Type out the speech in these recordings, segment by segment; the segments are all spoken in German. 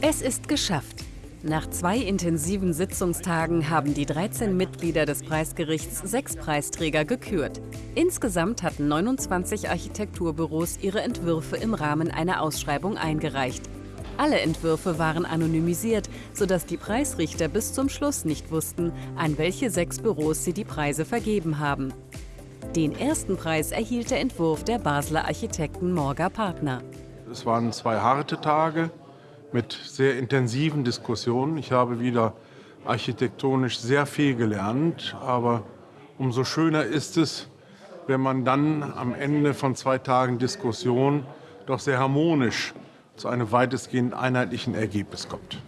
Es ist geschafft. Nach zwei intensiven Sitzungstagen haben die 13 Mitglieder des Preisgerichts sechs Preisträger gekürt. Insgesamt hatten 29 Architekturbüros ihre Entwürfe im Rahmen einer Ausschreibung eingereicht. Alle Entwürfe waren anonymisiert, sodass die Preisrichter bis zum Schluss nicht wussten, an welche sechs Büros sie die Preise vergeben haben. Den ersten Preis erhielt der Entwurf der Basler Architekten Morga Partner. Es waren zwei harte Tage mit sehr intensiven Diskussionen. Ich habe wieder architektonisch sehr viel gelernt, aber umso schöner ist es, wenn man dann am Ende von zwei Tagen Diskussion doch sehr harmonisch zu einem weitestgehend einheitlichen Ergebnis kommt.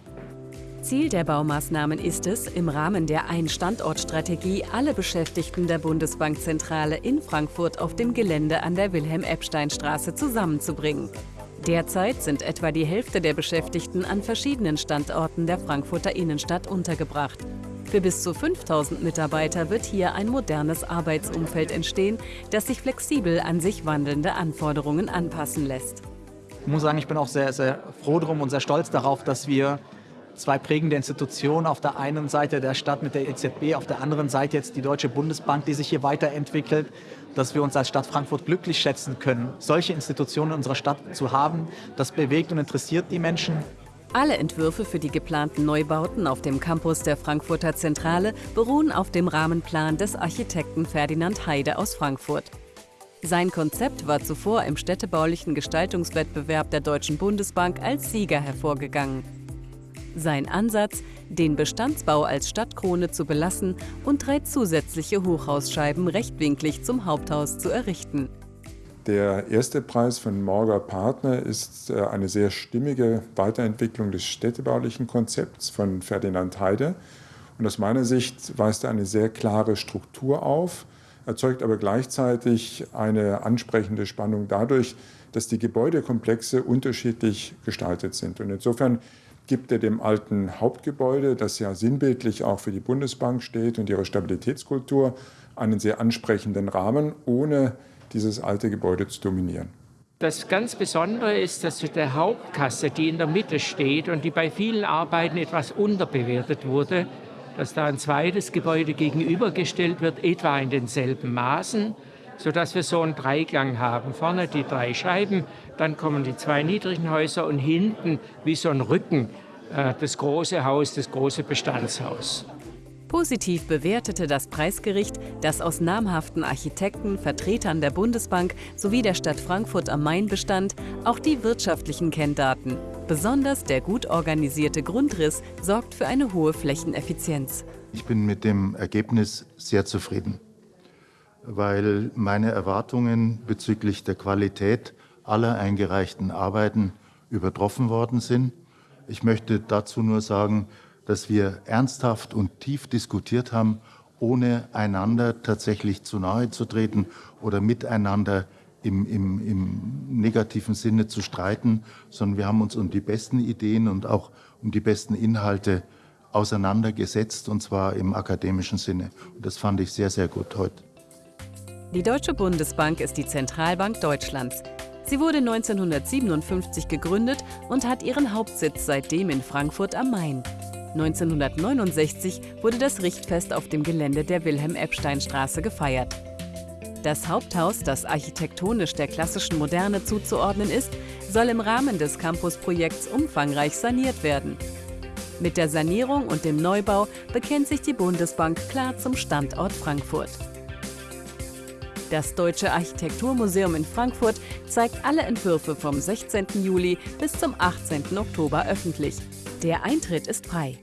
Ziel der Baumaßnahmen ist es, im Rahmen der Ein-Standort-Strategie alle Beschäftigten der Bundesbankzentrale in Frankfurt auf dem Gelände an der Wilhelm-Epstein-Straße zusammenzubringen. Derzeit sind etwa die Hälfte der Beschäftigten an verschiedenen Standorten der Frankfurter Innenstadt untergebracht. Für bis zu 5000 Mitarbeiter wird hier ein modernes Arbeitsumfeld entstehen, das sich flexibel an sich wandelnde Anforderungen anpassen lässt. Ich muss sagen, ich bin auch sehr, sehr froh drum und sehr stolz darauf, dass wir zwei prägende Institutionen, auf der einen Seite der Stadt mit der EZB, auf der anderen Seite jetzt die Deutsche Bundesbank, die sich hier weiterentwickelt, dass wir uns als Stadt Frankfurt glücklich schätzen können, solche Institutionen in unserer Stadt zu haben. Das bewegt und interessiert die Menschen. Alle Entwürfe für die geplanten Neubauten auf dem Campus der Frankfurter Zentrale beruhen auf dem Rahmenplan des Architekten Ferdinand Heide aus Frankfurt. Sein Konzept war zuvor im städtebaulichen Gestaltungswettbewerb der Deutschen Bundesbank als Sieger hervorgegangen. Sein Ansatz, den Bestandsbau als Stadtkrone zu belassen und drei zusätzliche Hochhausscheiben rechtwinklig zum Haupthaus zu errichten. Der erste Preis von Morger Partner ist äh, eine sehr stimmige Weiterentwicklung des städtebaulichen Konzepts von Ferdinand Heide. Und aus meiner Sicht weist er eine sehr klare Struktur auf, erzeugt aber gleichzeitig eine ansprechende Spannung dadurch, dass die Gebäudekomplexe unterschiedlich gestaltet sind. Und insofern gibt er dem alten Hauptgebäude, das ja sinnbildlich auch für die Bundesbank steht und ihre Stabilitätskultur, einen sehr ansprechenden Rahmen, ohne dieses alte Gebäude zu dominieren. Das ganz Besondere ist, dass zu der Hauptkasse, die in der Mitte steht und die bei vielen Arbeiten etwas unterbewertet wurde, dass da ein zweites Gebäude gegenübergestellt wird, etwa in denselben Maßen, sodass wir so einen Dreiklang haben. Vorne die drei Scheiben, dann kommen die zwei niedrigen Häuser und hinten wie so ein Rücken äh, das große Haus, das große Bestandshaus. Positiv bewertete das Preisgericht, dass aus namhaften Architekten, Vertretern der Bundesbank sowie der Stadt Frankfurt am Main bestand, auch die wirtschaftlichen Kenndaten. Besonders der gut organisierte Grundriss sorgt für eine hohe Flächeneffizienz. Ich bin mit dem Ergebnis sehr zufrieden weil meine Erwartungen bezüglich der Qualität aller eingereichten Arbeiten übertroffen worden sind. Ich möchte dazu nur sagen, dass wir ernsthaft und tief diskutiert haben, ohne einander tatsächlich zu nahe zu treten oder miteinander im, im, im negativen Sinne zu streiten, sondern wir haben uns um die besten Ideen und auch um die besten Inhalte auseinandergesetzt, und zwar im akademischen Sinne. Und das fand ich sehr, sehr gut heute. Die Deutsche Bundesbank ist die Zentralbank Deutschlands. Sie wurde 1957 gegründet und hat ihren Hauptsitz seitdem in Frankfurt am Main. 1969 wurde das Richtfest auf dem Gelände der Wilhelm-Epstein-Straße gefeiert. Das Haupthaus, das architektonisch der klassischen Moderne zuzuordnen ist, soll im Rahmen des Campus-Projekts umfangreich saniert werden. Mit der Sanierung und dem Neubau bekennt sich die Bundesbank klar zum Standort Frankfurt. Das Deutsche Architekturmuseum in Frankfurt zeigt alle Entwürfe vom 16. Juli bis zum 18. Oktober öffentlich. Der Eintritt ist frei.